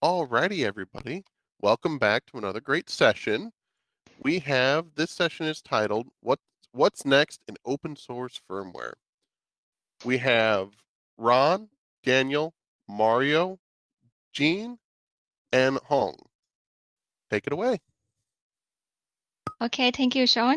Alrighty, everybody. Welcome back to another great session. We have this session is titled "What What's Next in Open Source Firmware." We have Ron, Daniel, Mario, Jean, and Hong. Take it away. Okay, thank you, Sean.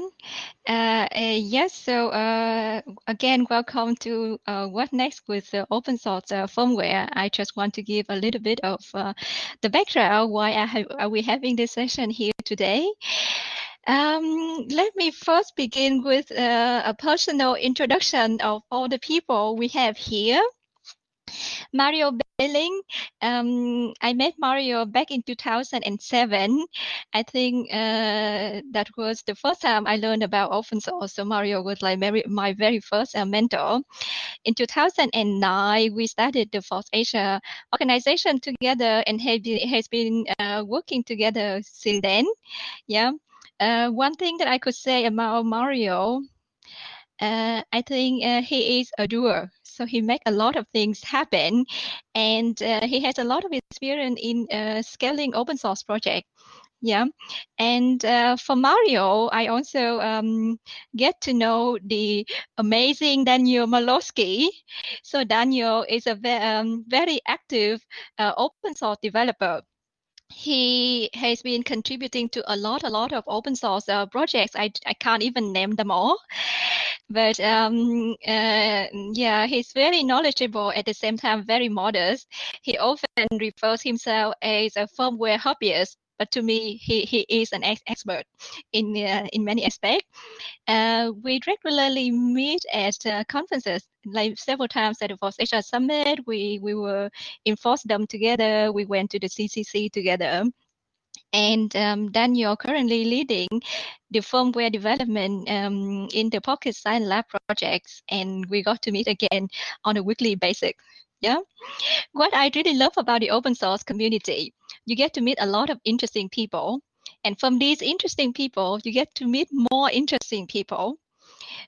Uh, uh, yes, so uh, again, welcome to uh, What Next with open source uh, firmware. I just want to give a little bit of uh, the background why have, are we having this session here today. Um, let me first begin with a personal introduction of all the people we have here. Mario Behling. Um, I met Mario back in 2007. I think uh, that was the first time I learned about open source. So Mario was like my, my very first uh, mentor. In 2009, we started the FOSS Asia organization together and have been, has been uh, working together since then. Yeah. Uh, one thing that I could say about Mario uh, I think uh, he is a doer. So he make a lot of things happen, and uh, he has a lot of experience in uh, scaling open source project. Yeah, and uh, for Mario, I also um, get to know the amazing Daniel Maslowski. So Daniel is a ve um, very active uh, open source developer he has been contributing to a lot, a lot of open source uh, projects. I, I can't even name them all, but um, uh, yeah, he's very knowledgeable at the same time, very modest. He often refers himself as a firmware hobbyist but to me, he, he is an ex expert in uh, in many aspects. Uh, we regularly meet at uh, conferences, like several times at the FOSS Asia Summit. We we were in FOSDEM together. We went to the CCC together. And um, Daniel currently leading the firmware development um, in the Pocket Science Lab projects, and we got to meet again on a weekly basis. Yeah. What I really love about the open source community, you get to meet a lot of interesting people. And from these interesting people, you get to meet more interesting people.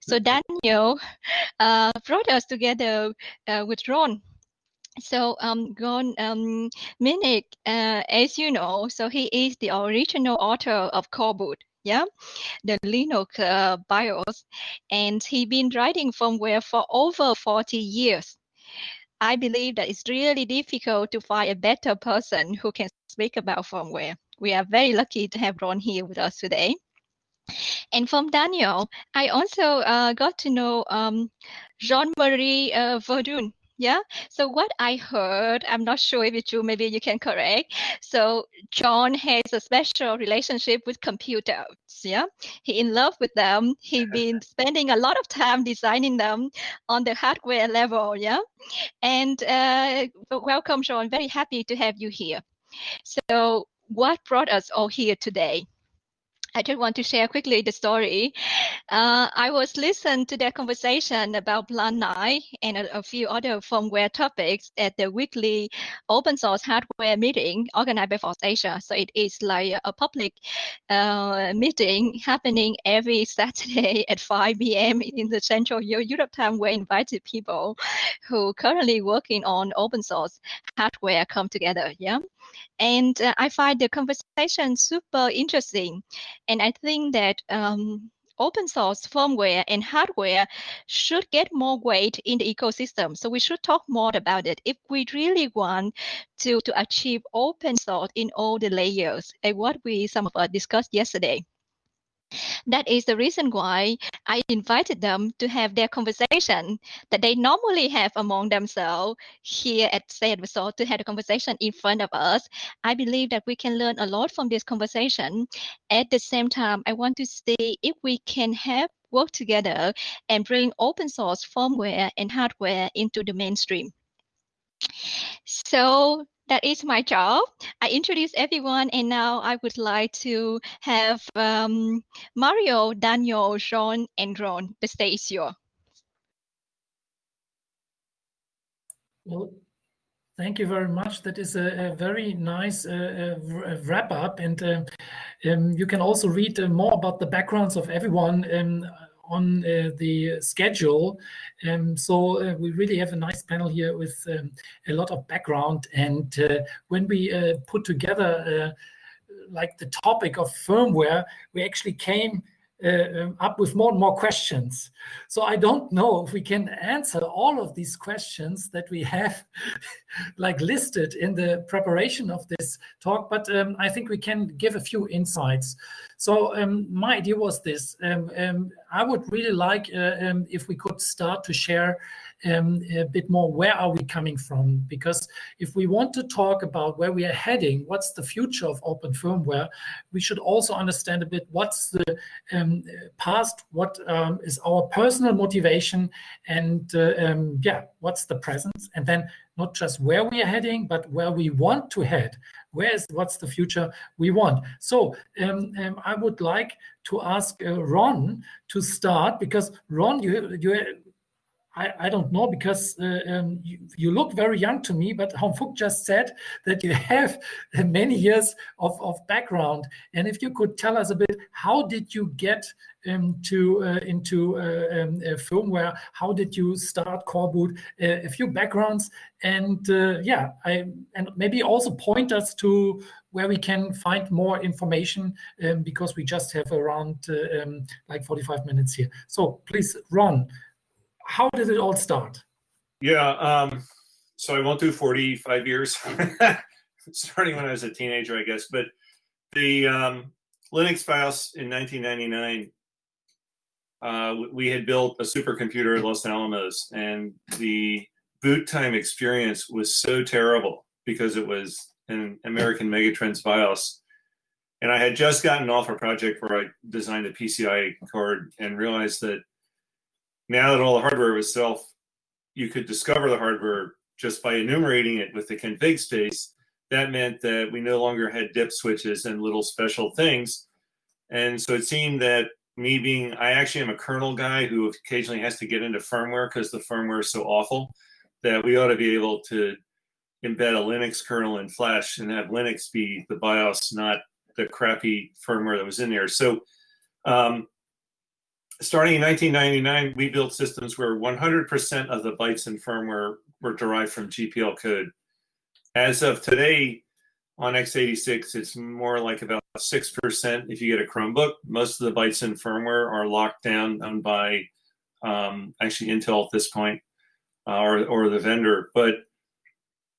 So Daniel uh, brought us together uh, with Ron. So um, Ron um, Minnich, uh, as you know, so he is the original author of Coreboot yeah, the Linux uh, BIOS, and he's been writing firmware for over 40 years. I believe that it's really difficult to find a better person who can speak about firmware. We are very lucky to have Ron here with us today. And from Daniel, I also uh, got to know um, Jean-Marie uh, Verdun. Yeah. So what I heard, I'm not sure if it's true, maybe you can correct. So John has a special relationship with computers. Yeah. He in love with them. He been spending a lot of time designing them on the hardware level. Yeah. And uh, welcome, John. Very happy to have you here. So what brought us all here today? I just want to share quickly the story. Uh, I was listening to their conversation about Plan 9 and a, a, few other firmware topics at the weekly open source hardware meeting organized by FOSS Asia. So it is like a public uh, meeting happening every Saturday at 5 p.m. in the Central Europe time where invited people who currently working on open source hardware come together. Yeah. And uh, I find the conversation super interesting. And I think that um, open source firmware and hardware should get more weight in the ecosystem. So we should talk more about it if we really want to, to achieve open source in all the layers and what we some of us discussed yesterday. That is the reason why I invited them to have their conversation that they normally have among themselves here at Say Resort to have a conversation in front of us. I believe that we can learn a lot from this conversation. At the same time, I want to see if we can have work together and bring open source firmware and hardware into the mainstream. So that is my job. I introduce everyone, and now I would like to have um, Mario, Daniel, Sean, and Ron. The stage is yours. Well, thank you very much. That is a, a very nice uh, uh, wrap up, and uh, um, you can also read uh, more about the backgrounds of everyone um, on uh, the schedule. Um, so uh, we really have a nice panel here with um, a lot of background. And uh, when we put together like the topic of firmware, we actually came uh, um, up with more and more questions. So I don't know if we can answer all of these questions that we have like listed in the preparation of this talk, but um, I think we can give a few insights. So um, my idea was this. Um, um, I would really like uh, um, if we could start to share um, a bit more where are we coming from? Because if we want to talk about where we are heading what's the future of open firmware we should also understand a bit what's the um, past what um, is our personal motivation and uh, um, yeah what's the present? And then not just where we are heading but where we want to head. Where is what's the future we want? So um, um, i would like to ask uh, ron to start because ron you you I, I don't know because uh, um, you, you, look very young to me, but Hong Phuc just said that you have many years of, of background. And if you could tell us a bit, how did you get um, to uh, into uh, um, uh, firmware? How did you start Coreboot? Uh, a few backgrounds, and uh, yeah, I and maybe also point us to where we can find more information um, because we just have around um, like 45 minutes here. So please, Ron how did it all start? Yeah, um, so I won't do 45 years, starting when I was a teenager, I guess. But the um, Linux BIOS in 1999, uh, we had built a supercomputer at Los Alamos, and the boot time experience was so terrible because it was an American Megatrends BIOS. And I had just gotten off a project where I designed a PCI card and realized that now that all the hardware was self, you could discover the hardware just by enumerating it with the config space. That meant that we no longer had dip switches and little special things. And so it seemed that me being, I actually am a kernel guy who occasionally has to get into firmware because the firmware is so awful that we ought to be able to embed a Linux kernel in Flash and have Linux be the BIOS, not the crappy firmware that was in there. So um, starting in 1999, we built systems where 100% of the bytes in firmware were derived from GPL code. As of today, on x86, it's more like about 6% if you get a Chromebook. Most of the bytes in firmware are locked down by um, actually Intel at this point, uh, or, or the vendor. But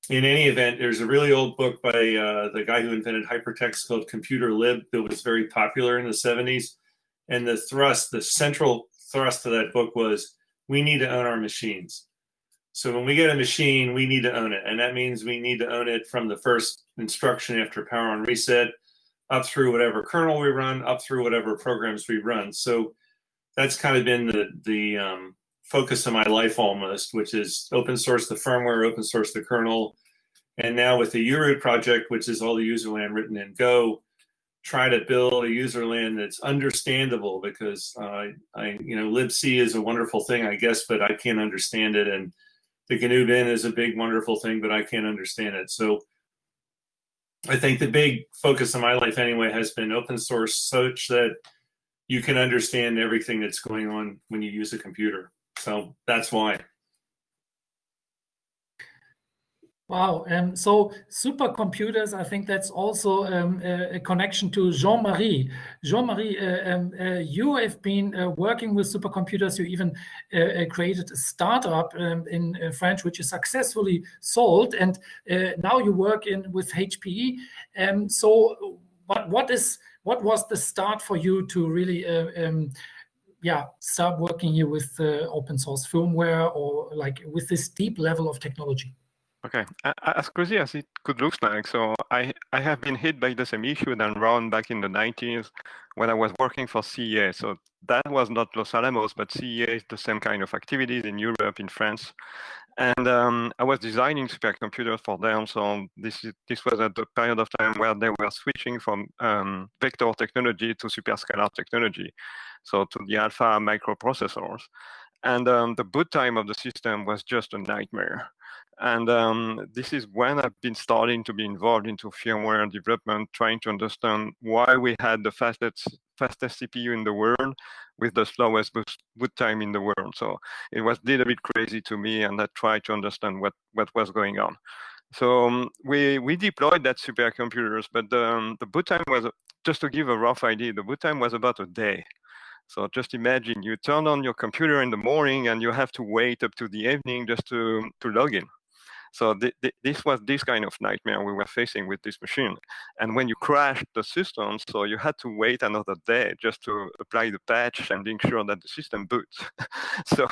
in any event, there's a really old book by uh, the guy who invented hypertext called Computer Lib that was very popular in the 70s and the thrust, the central thrust of that book was we need to own our machines. So when we get a machine, we need to own it. And that means we need to own it from the first instruction after power on reset up through whatever kernel we run, up through whatever programs we run. So that's kind of been the, the um, focus of my life almost, which is open source the firmware, open source the kernel. And now with the u-root project, which is all the userland written in Go, try to build a userland that's understandable because uh, I, you know, libc is a wonderful thing, I guess, but I can't understand it. And the GNU bin is a big, wonderful thing, but I can't understand it. So I think the big focus of my life anyway has been open source such that you can understand everything that's going on when you use a computer. So that's why. Wow. Um, so supercomputers, I think that's also um, a, a, connection to Jean-Marie. Jean-Marie, uh, um, uh, you have been uh, working with supercomputers. You even uh, uh, created a startup um, in uh, French, which is successfully sold. And now you work in with HPE. Um, so what, what is what was the start for you to really um, yeah, start working here with open source firmware or like with this deep level of technology? Okay, as crazy as it could look like, so I, I have been hit by the same issue than Ron back in the 90s when I was working for CEA. So that was not Los Alamos, but CEA is the same kind of activities in Europe, in France. And um, I was designing supercomputers for them. So this, is, this was at the period of time where they were switching from um, vector technology to superscalar technology, so to the alpha microprocessors. And um, the boot time of the system was just a nightmare. And um, this is when I've been starting to be involved into firmware development, trying to understand why we had the fastest fastest CPU in the world with the slowest boot time in the world. So it was a little bit crazy to me, and I tried to understand what what was going on. So um, we we deployed that supercomputers, but the, um, the boot time was just to give a rough idea. The boot time was about a day. So just imagine you turn on your computer in the morning and you have to wait up to the evening just to to log in. So th th this was this kind of nightmare we were facing with this machine. And when you crashed the system, so you had to wait another day just to apply the patch and being sure that the system boots. so,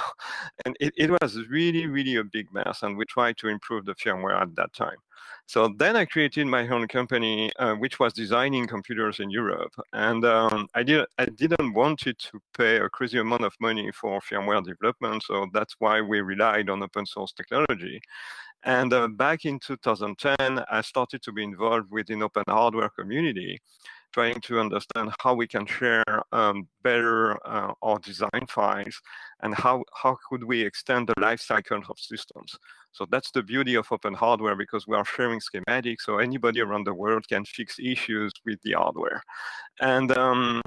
and it, it was really, really a big mess. And we tried to improve the firmware at that time. So then I created my own company, uh, which was designing computers in Europe. And um, I, did, I didn't want it to pay a crazy amount of money for firmware development. So that's why we relied on open source technology. And uh, back in 2010, I started to be involved with the open hardware community, trying to understand how we can share um, better uh, our design files and how, how could we extend the life cycle of systems. So that's the beauty of open hardware because we are sharing schematics, so anybody around the world can fix issues with the hardware. And um,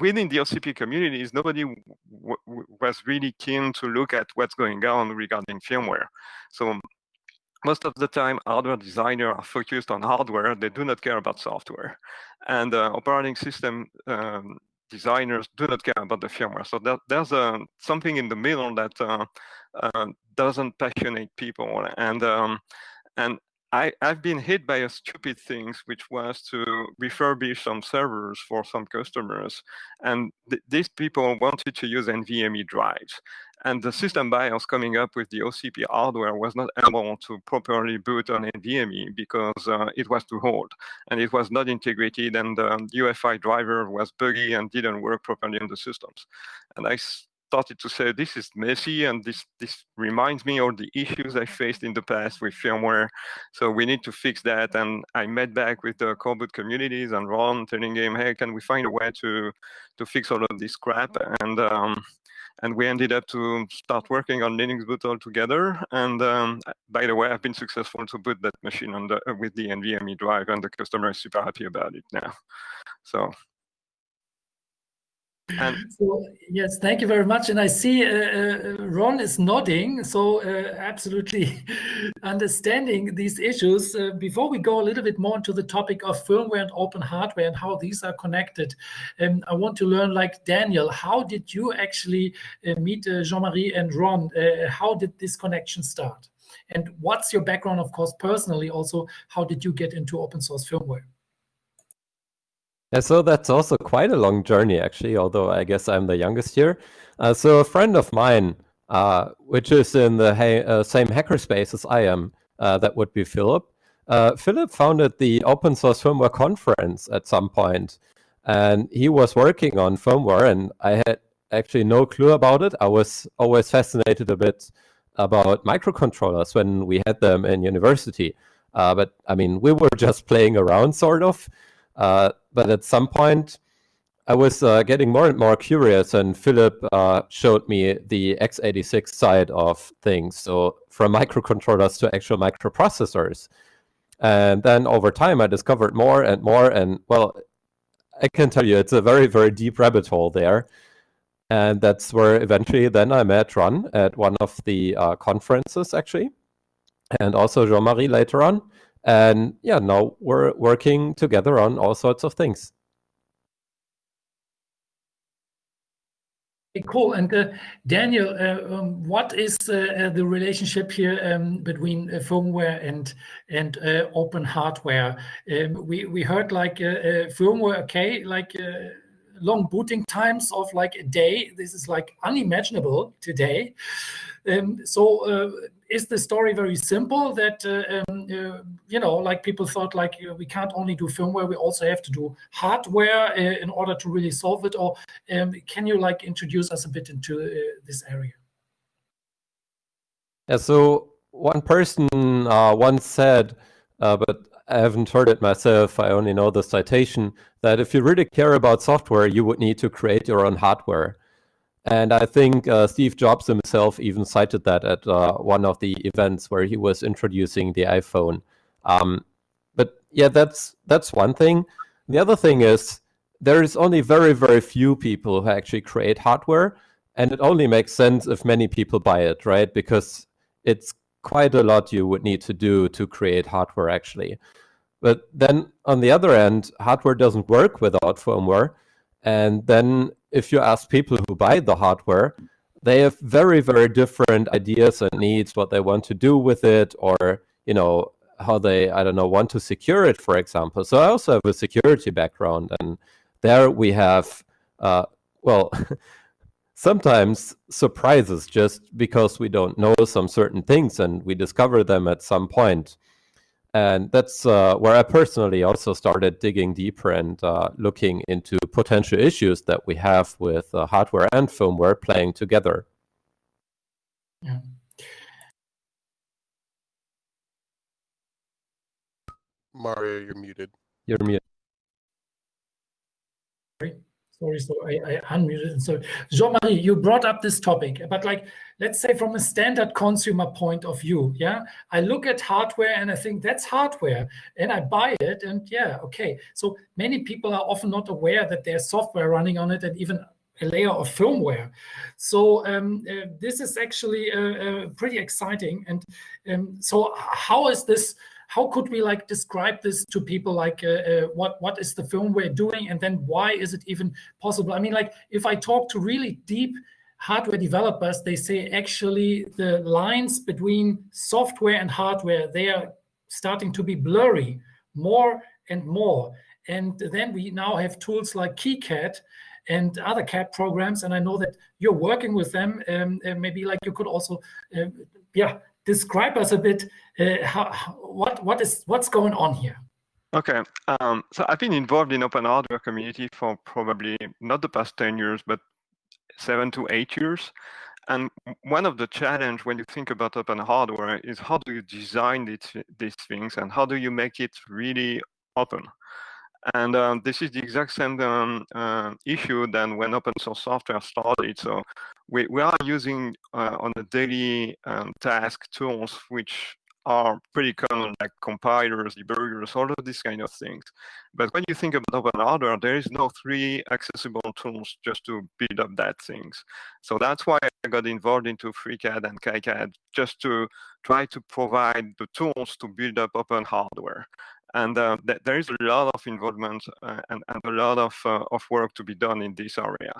within the OCP communities, nobody was really keen to look at what's going on regarding firmware. So most of the time, hardware designers are focused on hardware. They do not care about software. And uh, operating system um, designers do not care about the firmware. So that, there's uh, something in the middle that uh, uh doesn't passionate people. And um, and I, have been hit by a stupid thing, which was to refurbish some servers for some customers. And th these people wanted to use NVMe drives. And the system BIOS coming up with the OCP hardware was not able to properly boot on NVMe because uh, it was too old. And it was not integrated, and the UEFI driver was buggy and didn't work properly in the systems. And I started to say this is messy and this this reminds me of the issues I faced in the past with firmware. So we need to fix that. And I met back with the coreboot communities and Ron telling him, hey, can we find a way to to fix all of this crap? And um, and we ended up to start working on LinuxBoot all together. And um, by the way, I've been successful to boot that machine the, with the NVMe drive, and the customer is super happy about it now. So and so, yes, thank you very much. And I see uh, uh, Ron is nodding, so uh, absolutely understanding these issues. Uh, before we go a little bit more into the topic of firmware and open hardware and how these are connected, um, I want to learn, like Daniel, how did you actually uh, meet uh, Jean-Marie and Ron? how did this connection start? And what's your background, of course, personally? Also, how did you get into open source firmware? Yeah, so that's also quite a long journey, actually, although I guess I'm the youngest here. Uh, so a friend of mine, uh, which is in the uh, same hackerspace as I am, uh, that would be Philip. Uh, Philip founded the Open Source Firmware Conference at some point, and he was working on firmware, and I had actually no clue about it. I was always fascinated a bit about microcontrollers when we had them in university. Uh, but I mean, we were just playing around, sort of. But at some point, I was uh, getting more and more curious, and Philip uh, showed me the x86 side of things. So from microcontrollers to actual microprocessors. And then over time, I discovered more and more. And well, I can tell you, it's a very, very deep rabbit hole there. And that's where eventually then I met Ron at one of the uh, conferences, actually, and also Jean-Marie later on. And yeah, now we're working together on all sorts of things. Cool. And uh, Daniel, uh, um, what is uh, uh the relationship here um, between uh, firmware and and uh, open hardware? Um, we we heard like firmware, okay, like long booting times of like a day. This is like unimaginable today. Um, so uh, is the story very simple that uh, um, uh, you know like people thought like we can't only do firmware we also have to do hardware uh, in order to really solve it or um, can you like introduce us a bit into uh, this area yeah so one person uh, once said but I haven't heard it myself, I only know the citation, that if you really care about software, you would need to create your own hardware. And I think uh, Steve Jobs himself even cited that at uh, one of the events where he was introducing the iPhone. Um, but yeah, that's that's one thing. The other thing is there is only very very few people who actually create hardware, and it only makes sense if many people buy it, right? Because it's quite a lot you would need to do to create hardware actually. But then on the other end, hardware doesn't work without firmware. And then if you ask people who buy the hardware, they have very, very different ideas and needs, what they want to do with it, or, you know, how they, I don't know, want to secure it, for example. So I also have a security background. And there we have, uh, well, sometimes surprises just because we don't know some certain things and we discover them at some point and that's uh, where I personally also started digging deeper and uh, looking into potential issues that we have with uh, hardware and firmware playing together. Yeah. Mario, you're muted. You're muted. Sorry, so I, I unmuted. And so, Jean-Marie, you brought up this topic, but like, let's say from a standard consumer point of view, yeah, I look at hardware and I think that's hardware, and I buy it, and yeah, okay. So many people are often not aware that there's software running on it, and even a layer of firmware. So um, uh, this is actually uh, uh, pretty exciting. And um, so, how is this? How could we like describe this to people like uh, uh, what what is the firmware doing and then why is it even possible i mean like if i talk to really deep hardware developers they say actually the lines between software and hardware they are starting to be blurry more and more and then we now have tools like KiCad and other CAD programs. And I know that you're working with them. Um, maybe like you could also, uh, yeah, describe us a bit uh, how, what what is what's going on here. Okay, um, so I've been involved in open hardware community for probably not the past 10 years, but seven to eight years. And one of the challenge when you think about open hardware is how do you design these, these things and how do you make it really open? And um, this is the exact same um, uh, issue than when open source software started. So we, we are using uh, on a daily um, task tools which are pretty common, like compilers, debuggers, all of these kind of things. But when you think about open hardware, there is no three accessible tools just to build up that things. So that's why I got involved into FreeCAD and KiCad, just to try to provide the tools to build up open hardware and uh, th there is a lot of involvement uh, and, and, a lot of, uh, of work to be done in this area.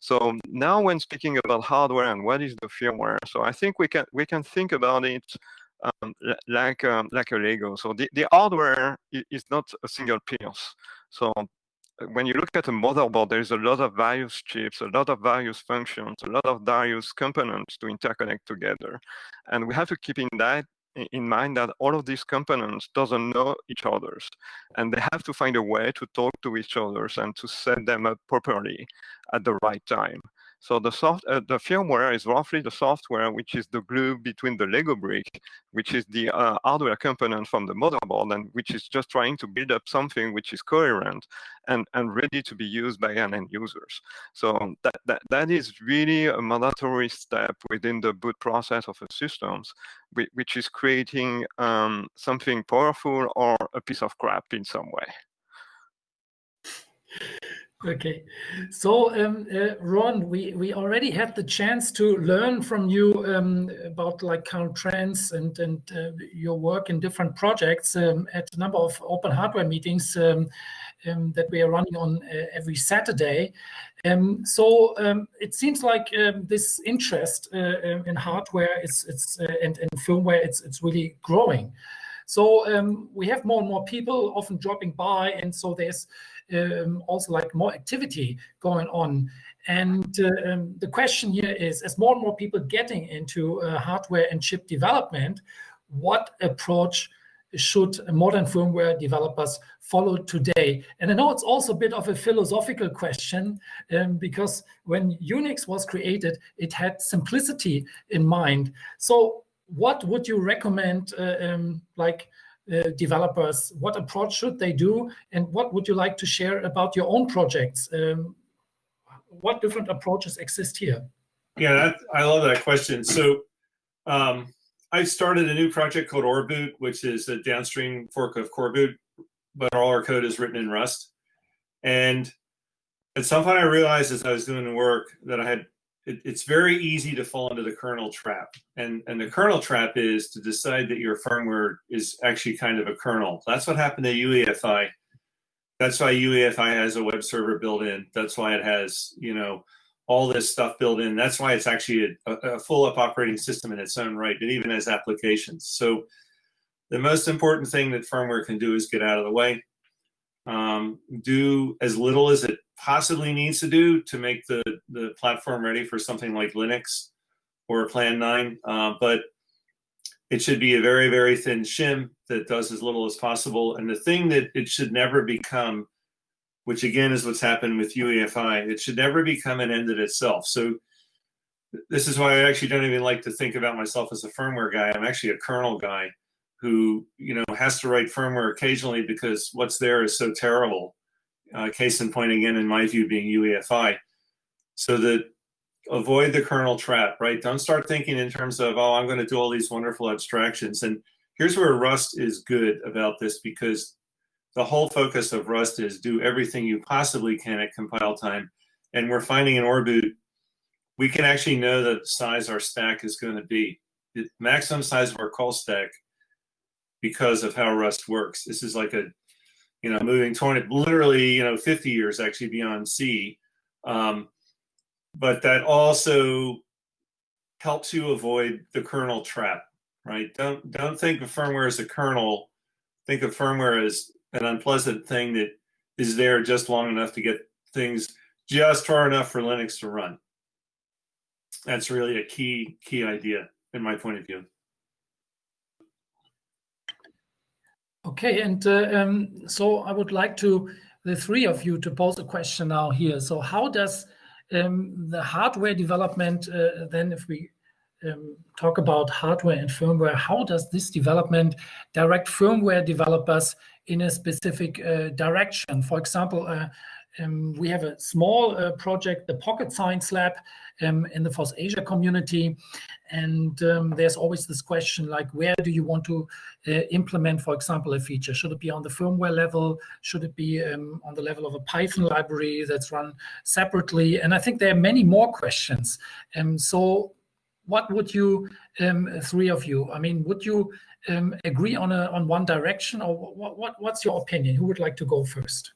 So now when speaking about hardware and what is the firmware, so I think we can we can think about it um, like um, like a Lego. So the, the hardware is not a single piece. So uh, when you look at a motherboard, there's a lot of various chips, a lot of various functions, a lot of various components to interconnect together. And we have to keep in that in mind that all of these components doesn't know each other's and they have to find a way to talk to each others and to set them up properly at the right time so the soft, uh, the firmware is roughly the software which is the glue between the Lego brick, which is the uh, hardware component from the motherboard, and which is just trying to build up something which is coherent and, and ready to be used by an end users. So that, that, that is really a mandatory step within the boot process of a systems, which is creating um, something powerful or a piece of crap in some way. Okay, so um, uh, Ron, we, we already had the chance to learn from you um, about like current trends and and uh, your work in different projects um, at a number of open hardware meetings um, um, that we are running on uh, every Saturday. Um, so it seems like this interest uh, in hardware is it's uh, and, and firmware it's it's really growing. So we have more and more people often dropping by, and so there's um, also like more activity going on. And uh, um, the question here is, as more and more people getting into uh, hardware and chip development, what approach should modern firmware developers follow today? And I know it's also a bit of a philosophical question um, because when Unix was created, it had simplicity in mind. So what would you recommend uh, um, like uh, developers? What approach should they do? And what would you like to share about your own projects? Um, what different approaches exist here? Yeah, that, I love that question. So um, I started a new project called oreboot, which is a downstream fork of Coreboot, but all our code is written in Rust. And at some point, I realized as I was doing the work that I had it, it's very easy to fall into the kernel trap. And, and the kernel trap is to decide that your firmware is actually kind of a kernel. That's what happened to UEFI. That's why UEFI has a web server built in. That's why it has, you know, all this stuff built in. That's why it's actually a, a full up operating system in its own right. It even has applications. So the most important thing that firmware can do is get out of the way, um, do as little as it possibly needs to do to make the, the platform ready for something like Linux or Plan 9. Uh, but it should be a very, very thin shim that does as little as possible. And the thing that it should never become, which again is what's happened with UEFI, it should never become an end in itself. So this is why I actually don't even like to think about myself as a firmware guy. I'm actually a kernel guy who, you know, has to write firmware occasionally because what's there is so terrible uh, case in point again, in my view, being UEFI. So that avoid the kernel trap, right? Don't start thinking in terms of, oh, I'm going to do all these wonderful abstractions. And here's where Rust is good about this because the whole focus of Rust is do everything you possibly can at compile time. And we're finding in oreboot, we can actually know the size our stack is going to be. The maximum size of our call stack because of how Rust works. This is like a you know, moving 20, literally, you know, 50 years actually beyond C. Um, but that also helps you avoid the kernel trap, right? Don't don't think of firmware as a kernel. Think of firmware as an unpleasant thing that is there just long enough to get things just far enough for Linux to run. That's really a key key idea in my point of view. Okay, and uh, um, so I would like to the three of you to pose a question now here. So how does um, the hardware development uh, then, if we um, talk about hardware and firmware, how does this development direct firmware developers in a specific uh, direction? For example, uh, um, we have a small uh, project, the Pocket Science Lab, um, in the FOSS Asia community. And um, there's always this question like, where do you want to uh, implement, for example, a feature? Should it be on the firmware level? Should it be um, on the level of a Python library that's run separately? And I think there are many more questions. Um, so what would you, um, three of you, I mean, would you agree on, a, on one direction or what, what, what's your opinion? Who would like to go first?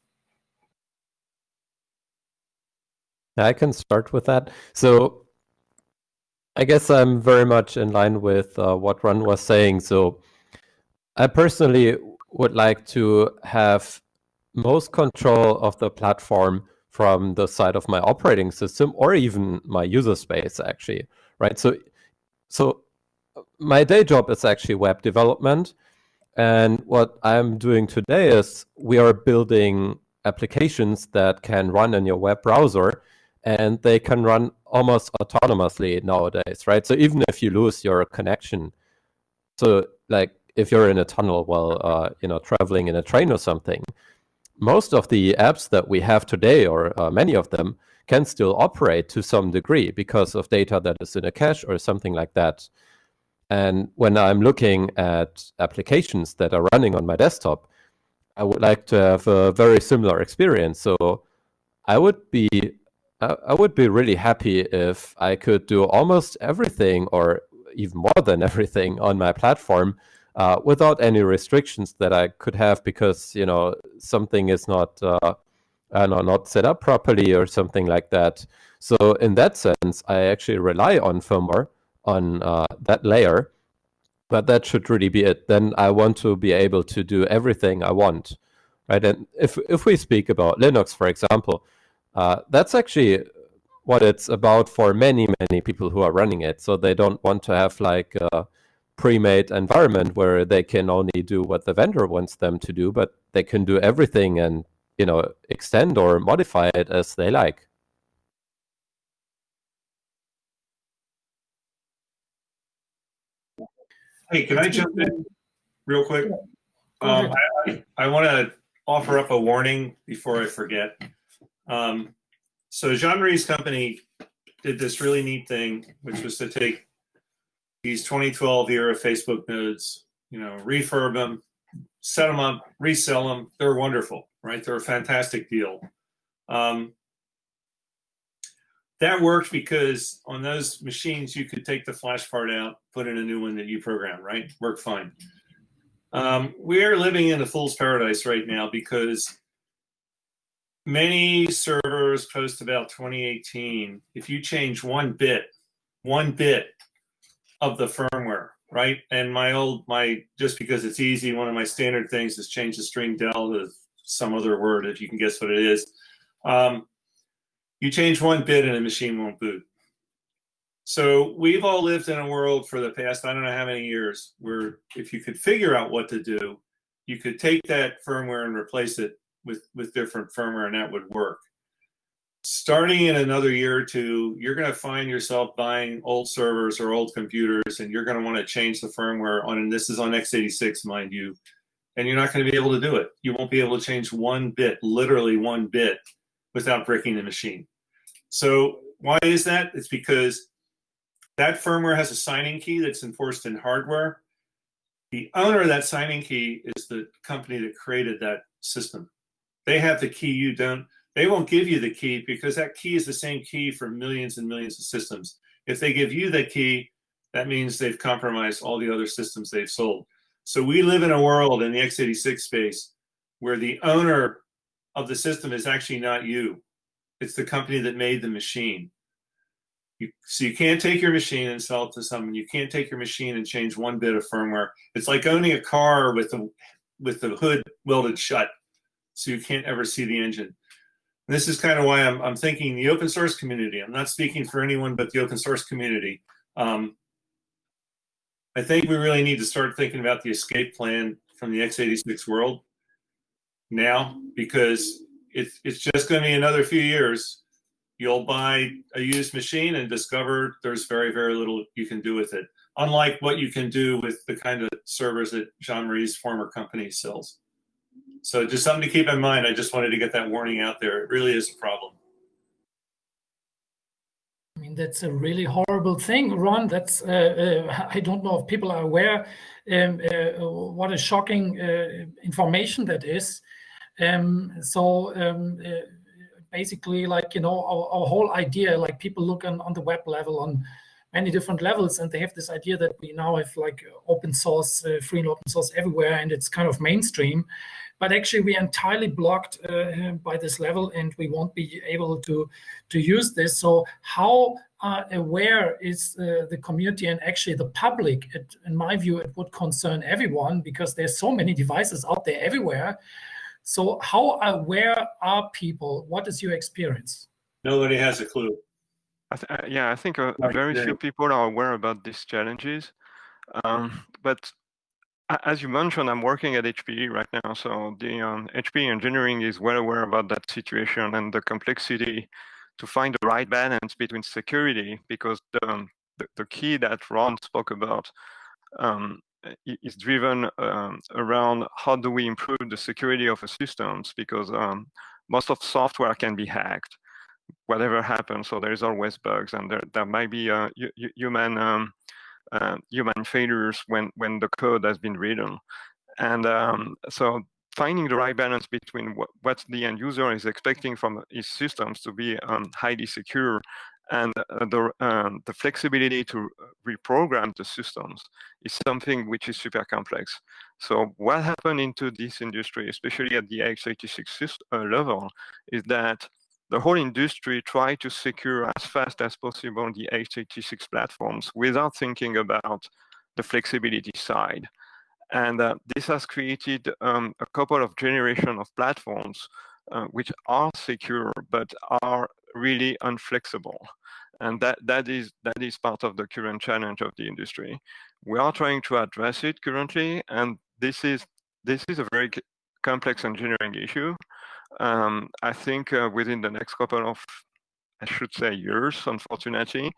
I can start with that. So I guess I'm very much in line with uh, what Ron was saying. So I personally would like to have most control of the platform from the side of my operating system or even my user space actually, right? So, so my day job is actually web development. And what I'm doing today is we are building applications that can run in your web browser and they can run almost autonomously nowadays, right? So even if you lose your connection, so like if you're in a tunnel while uh, you know traveling in a train or something, most of the apps that we have today, or uh, many of them, can still operate to some degree because of data that is in a cache or something like that. And when I'm looking at applications that are running on my desktop, I would like to have a very similar experience. So I would be I would be really happy if I could do almost everything or even more than everything on my platform uh, without any restrictions that I could have because you know something is not uh, know, not set up properly or something like that. So in that sense, I actually rely on firmware on uh, that layer, but that should really be it. Then I want to be able to do everything I want, right? And if if we speak about Linux, for example, uh, that's actually what it's about for many, many people who are running it. So they don't want to have like a pre-made environment where they can only do what the vendor wants them to do, but they can do everything and you know extend or modify it as they like. Hey, can I jump in real quick? Um, I, I, I want to offer up a warning before I forget. Um, so Jean-Marie's company did this really neat thing, which was to take these 2012 era Facebook nodes, you know, refurb them, set them up, resell them. They're wonderful, right? They're a fantastic deal. Um, that worked because on those machines you could take the flash part out, put in a new one that you program, right? Worked fine. Um, we are living in a fool's paradise right now because many servers post about 2018. If you change one bit, one bit of the firmware, right? And my old, my, just because it's easy, one of my standard things is change the string del to some other word, if you can guess what it is. Um, you change one bit and the machine won't boot. So we've all lived in a world for the past, I don't know how many years, where if you could figure out what to do, you could take that firmware and replace it with, with different firmware and that would work. Starting in another year or two, you're going to find yourself buying old servers or old computers and you're going to want to change the firmware on, and this is on x86, mind you, and you're not going to be able to do it. You won't be able to change one bit, literally one bit, without breaking the machine. So why is that? It's because that firmware has a signing key that's enforced in hardware. The owner of that signing key is the company that created that system. They have the key, you don't. They won't give you the key because that key is the same key for millions and millions of systems. If they give you the key, that means they've compromised all the other systems they've sold. So we live in a world in the x86 space where the owner of the system is actually not you. It's the company that made the machine. You, so you can't take your machine and sell it to someone. You can't take your machine and change one bit of firmware. It's like owning a car with the with the hood welded shut, so you can't ever see the engine. This is kind of why I'm, I'm thinking the open source community. I'm not speaking for anyone but the open source community. Um, I think we really need to start thinking about the escape plan from the x86 world now because it's it's just going to be another few years. You'll buy a used machine and discover there's very very little you can do with it. Unlike what you can do with the kind of servers that Jean Marie's former company sells. So just something to keep in mind. I just wanted to get that warning out there. It really is a problem. I mean, that's a really horrible thing, Ron. That's uh, uh, I don't know if people are aware um, uh, what a shocking uh, information that is. Um, so um, uh, basically, like, you know, our, our, whole idea, like people look on, on the web level on many different levels and they have this idea that we now have like open source, uh, free and open source everywhere and it's kind of mainstream. But actually we are entirely blocked uh, by this level and we won't be able to, to use this. So how uh, aware is uh, the community and actually the public? It, in my view, it would concern everyone because there's so many devices out there everywhere. So how aware are people? What is your experience? Nobody has a clue. I th uh, yeah, I think uh, very few people are aware about these challenges. Um, but as you mentioned, I'm working at HPE right now. So the um, HPE engineering is well aware about that situation and the complexity to find the right balance between security, because the, um, the, the key that Ron spoke about um, is driven um, around how do we improve the security of the systems because um, most of software can be hacked whatever happens so there's always bugs and there, there might be uh, human um, uh, human failures when when the code has been written and um, so finding the right balance between what, what, the end user is expecting from his systems to be um, highly secure and uh, the, um, the flexibility to reprogram the systems is something which is super complex. So what happened into this industry, especially at the x86 uh, level, is that the whole industry tried to secure as fast as possible the x86 platforms without thinking about the flexibility side. And uh, this has created um, a couple of generation of platforms uh, which are secure but are really unflexible. And that, that, is, that is part of the current challenge of the industry. We are trying to address it currently, and this is, this is a very complex engineering issue. Um, I think uh, within the next couple of, I should say, years, unfortunately,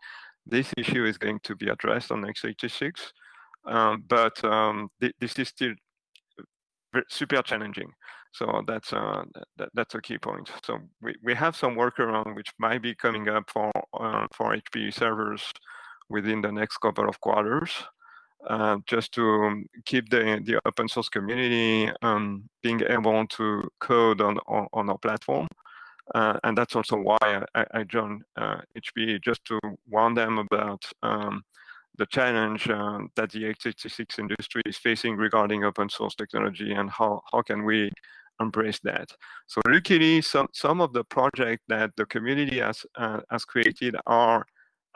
this issue is going to be addressed on x86. Um, but um, th this is still super challenging. So that's uh, that, that's a key point. So we, we have some workaround which might be coming up for uh, for HPE servers within the next couple of quarters, uh, just to keep the the open source community um, being able to code on on, on our platform. Uh, and that's also why I, I joined uh, HPE just to warn them about um, the challenge uh, that the x86 industry is facing regarding open source technology and how, how can we embrace that. So luckily, some, some of the projects that the community has, uh, has created are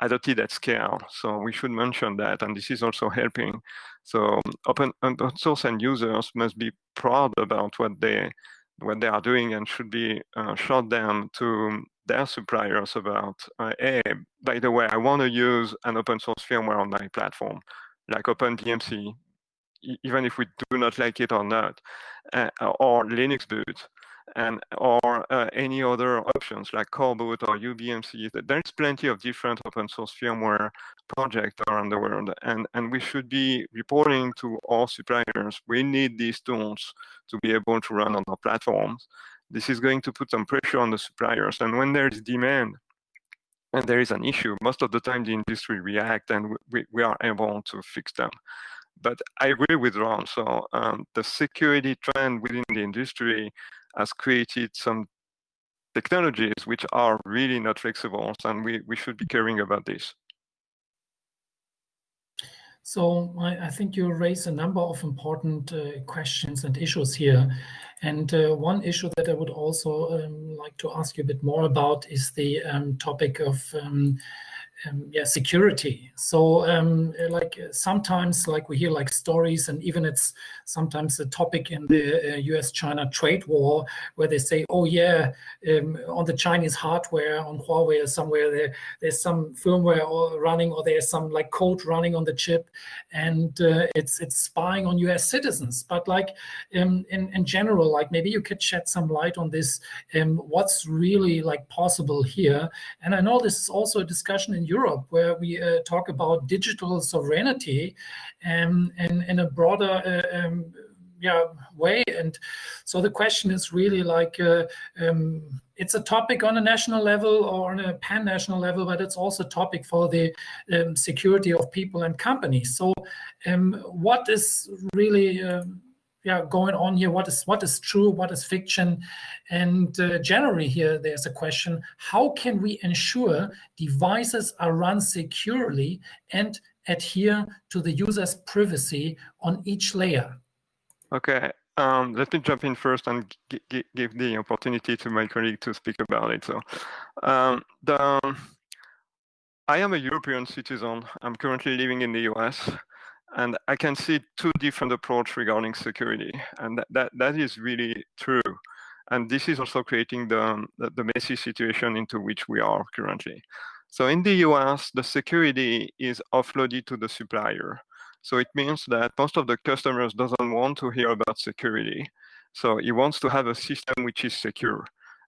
adopted at scale. So we should mention that, and this is also helping. So open, open source end users must be proud about what they what they are doing and should be uh, shot down to their suppliers about, uh, hey, by the way, I want to use an open source firmware on my platform, like OpenBMC, even if we do not like it or not, uh, or LinuxBoot, and or uh, any other options like Coreboot or u-bmc. There's plenty of different open source firmware projects around the world, and, and we should be reporting to all suppliers. We need these tools to be able to run on our platforms. This is going to put some pressure on the suppliers, and when there's demand, and there is an issue, most of the time the industry react and we, we are able to fix them but I agree with Ron. So um, the security trend within the industry has created some technologies which are really not flexible, and we, we should be caring about this. So I, I think you raise a number of important uh, questions and issues here. And uh, one issue that I would also um, like to ask you a bit more about is the um, topic of um, um, yeah security. So um, like sometimes like we hear like stories and even it's sometimes a topic in the uh, us china trade war where they say oh yeah um, on the chinese hardware on huawei or somewhere there there's some firmware running or there's some like code running on the chip and uh, it's it's spying on us citizens. But like um, in in general like maybe you could shed some light on this um, what's really like possible here. And i know this is also a discussion in Europe, where we uh, talk about digital sovereignty um, and in a broader uh, um, yeah, way. And so the question is really like, uh, um, it's a topic on a national level or on a pan-national level, but it's also a topic for the um, security of people and companies. So um, what is really um, yeah going on here what is what is true what is fiction and uh, generally here there's a question how can we ensure devices are run securely and adhere to the user's privacy on each layer okay um, let me jump in first and give the opportunity to my colleague to speak about it so um, the I am a European citizen. I'm currently living in the US. And I can see two different approach regarding security. And that, that, that is really true. And this is also creating the, the, the messy situation into which we are currently. So in the US, the security is offloaded to the supplier. So it means that most of the customers doesn't want to hear about security. So he wants to have a system which is secure.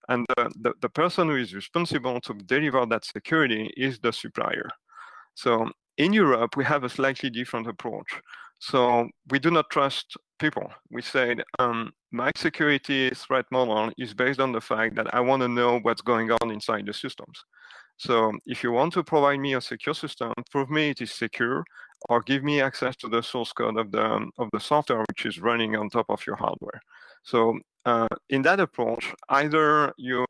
And the, the, the person who is responsible to deliver that security is the supplier. So in Europe, we have a slightly different approach. So we do not trust people. We said um, my security threat model is based on the fact that I want to know what's going on inside the systems. So if you want to provide me a secure system, prove me it is secure, or give me access to the source code of the of the software which is running on top of your hardware. So uh, in that approach, either you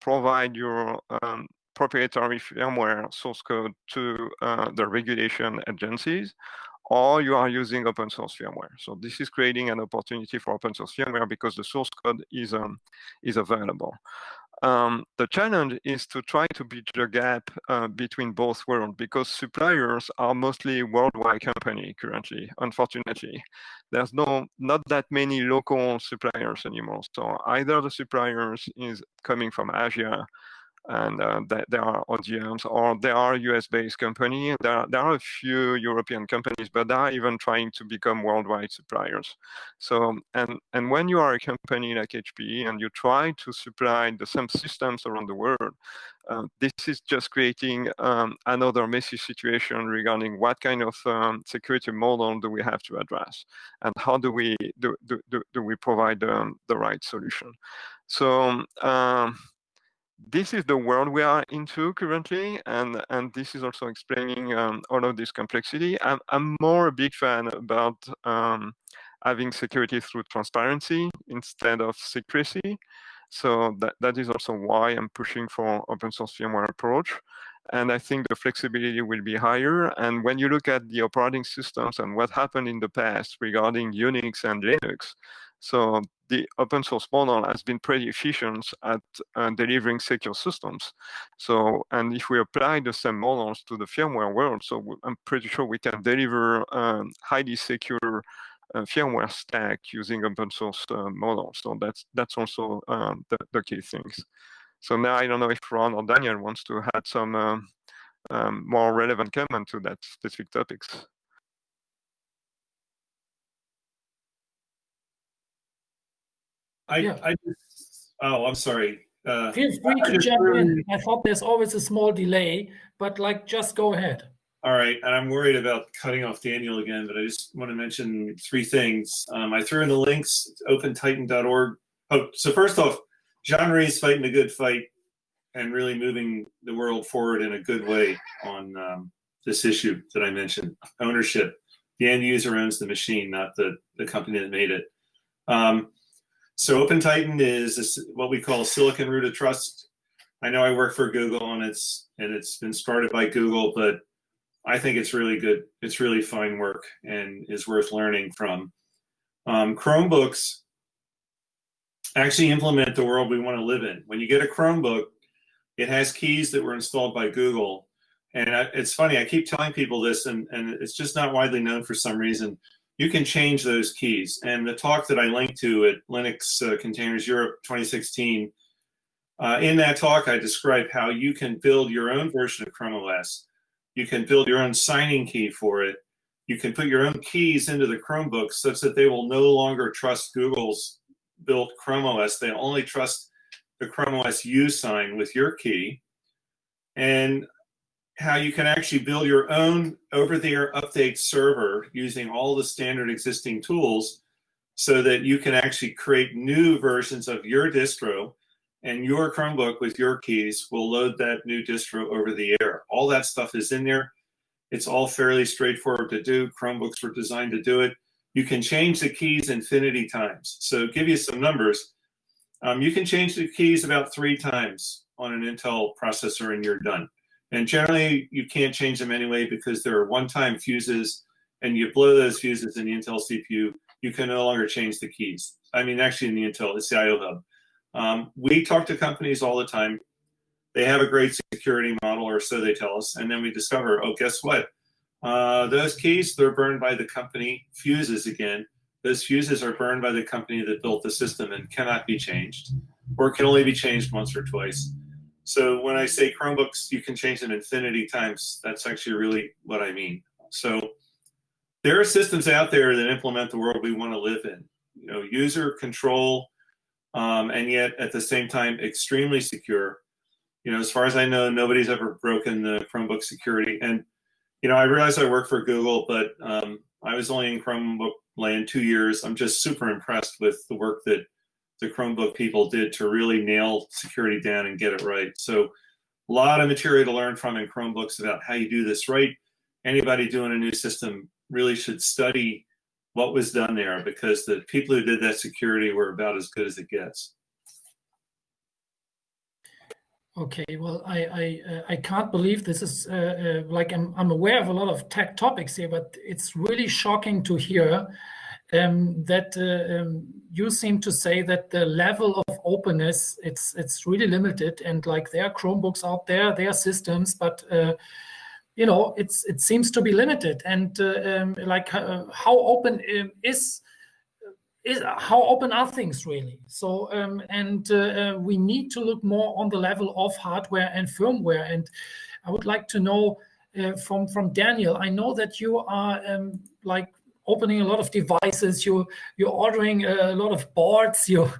provide your um, proprietary firmware source code to uh, the regulation agencies, or you are using open source firmware. So this is creating an opportunity for open source firmware because the source code is, um, is available. Um, the challenge is to try to bridge the gap uh, between both worlds because suppliers are mostly worldwide company currently, unfortunately. There's no not that many local suppliers anymore. So either the suppliers is coming from Asia and uh, th there are ODMs or there are US-based companies. There are, there are a few European companies, but they are even trying to become worldwide suppliers. So, and, and when you are a company like HPE and you try to supply the same systems around the world, um, this is just creating um, another messy situation regarding what kind of um, security model do we have to address and how do we do, do, do, do we provide um, the right solution. So um, this is the world we are into currently, and, and this is also explaining um, all of this complexity. I'm, I'm more a big fan about um, having security through transparency instead of secrecy. So that, that is also why I'm pushing for open source firmware approach. And I think the flexibility will be higher. And when you look at the operating systems and what happened in the past regarding Unix and Linux, so the open source model has been pretty efficient at uh, delivering secure systems. So, and if we apply the same models to the firmware world, so I'm pretty sure we can deliver um, highly secure uh, firmware stack using open source uh, models. So that's that's also um, the, the key things. So now I don't know if Ron or Daniel wants to add some um, um, more relevant comment to that specific topics. I, Yeah. I just, oh, I'm sorry. Uh, Feel free I to jump in. I thought there's always a small delay, but like just go ahead. All right, and I'm worried about cutting off Daniel again, but I just want to mention three things. Um, I threw in the links, opentitan.org. Oh, so first off, Jean is fighting a good fight and really moving the world forward in a good way on um, this issue that I mentioned, ownership. The end user owns the machine, not the, the company that made it. Um, so OpenTitan is a, what we call silicon root of trust. I know I work for Google and it's and it's been started by Google, but I think it's really good. It's really fine work and is worth learning from. Um, Chromebooks actually implement the world we want to live in. When you get a Chromebook, it has keys that were installed by Google. And I, it's funny, I keep telling people this, and, and it's just not widely known for some reason. You can change those keys. And the talk that I linked to at Linux uh, Containers Europe 2016, uh, in that talk, I described how you can build your own version of Chrome OS. You can build your own signing key for it. You can put your own keys into the Chromebook such that they will no longer trust Google's built Chrome OS. They only trust the Chrome OS U sign with your key. And how you can actually build your own over-the-air update server using all the standard existing tools so that you can actually create new versions of your distro and your Chromebook with your keys will load that new distro over the air. All that stuff is in there. It's all fairly straightforward to do. Chromebooks were designed to do it. You can change the keys infinity times. So give you some numbers. Um, you can change the keys about three times on an Intel processor and you're done. And generally you can't change them anyway because they're one-time fuses and you blow those fuses in the Intel CPU, you can no longer change the keys. I mean, actually in the Intel, it's the IO hub. Um, we talk to companies all the time. They have a great security model, or so they tell us, and then we discover, oh, guess what? Uh, those keys, they're burned by the company fuses again. Those fuses are burned by the company that built the system and cannot be changed, or can only be changed once or twice. So when I say Chromebooks, you can change them infinity times. That's actually really what I mean. So there are systems out there that implement the world we want to live in. You know, user control, um, and yet at the same time extremely secure. You know, as far as I know, nobody's ever broken the Chromebook security. And you know, I realize I work for Google, but um, I was only in Chromebook land two years. I'm just super impressed with the work that the Chromebook people did to really nail security down and get it right. So a lot of material to learn from in Chromebooks about how you do this right. Anybody doing a new system really should study what was done there because the people who did that security were about as good as it gets. Okay, well, I I, uh, I can't believe this is uh, uh, like I'm I'm aware of a lot of tech topics here, but it's really shocking to hear um, that uh, um, you seem to say that the level of openness it's it's really limited, and like there are Chromebooks out there, there are systems, but uh, you know it's it seems to be limited, and uh, um, like how open um, is is how open are things really? So, um, and uh, uh, we need to look more on the level of hardware and firmware. And I would like to know uh, from from Daniel. I know that you are um, like opening a lot of devices. You you're ordering a lot of boards. You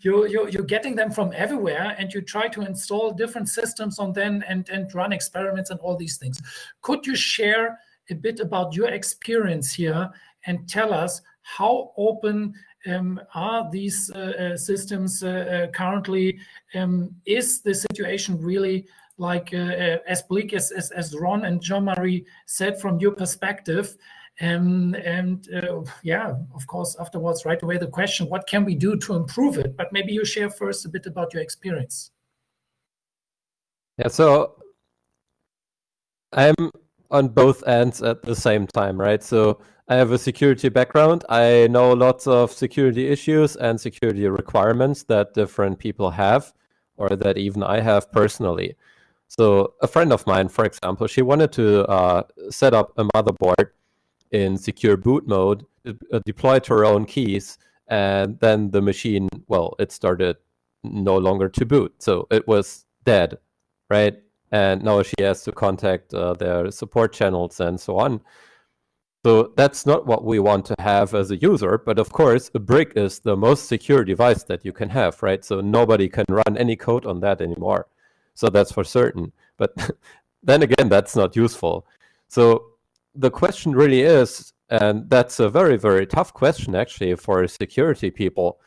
you you you're getting them from everywhere, and you try to install different systems on them and and run experiments and all these things. Could you share a bit about your experience here and tell us how open um, are these uh, uh, systems uh, uh currently? Um, is the situation really like uh, uh, as bleak as, as, as Ron and Jean-Marie said from your perspective? Um, and yeah, of course, afterwards, right away, the question, what can we do to improve it? But maybe you share first a bit about your experience. Yeah, so I'm on both ends at the same time, right? So I have a security background. I know lots of security issues and security requirements that different people have, or that even I have personally. So a friend of mine, for example, she wanted to uh, set up a motherboard in secure boot mode, uh, deployed her own keys, and then the machine, well, it started no longer to boot. So it was dead, right? and now she has to contact uh, their support channels and so on. So that's not what we want to have as a user, but of course, a brick is the most secure device that you can have, right? So nobody can run any code on that anymore. So that's for certain. But then again, that's not useful. So the question really is, and that's a very, very tough question actually for security people,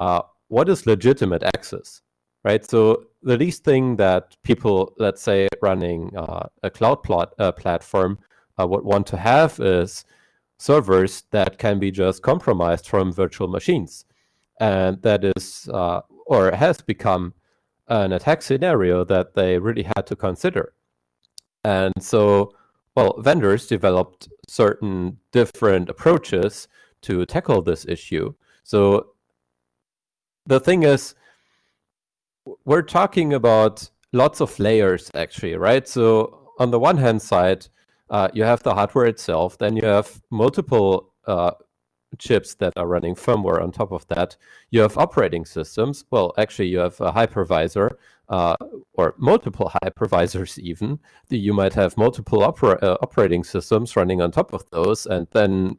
uh, what is legitimate access? right? So the least thing that people, let's say, running uh, a cloud plot, uh, platform uh, would want to have is servers that can be just compromised from virtual machines. And that is, uh, or has become an attack scenario that they really had to consider. And so, well, vendors developed certain different approaches to tackle this issue. So the thing is, we're talking about lots of layers actually, right? So on the one hand side, uh, you have the hardware itself, then you have multiple uh, chips that are running firmware on top of that. You have operating systems. Well, actually, you have a hypervisor uh, or multiple hypervisors even. You might have multiple opera uh, operating systems running on top of those, and then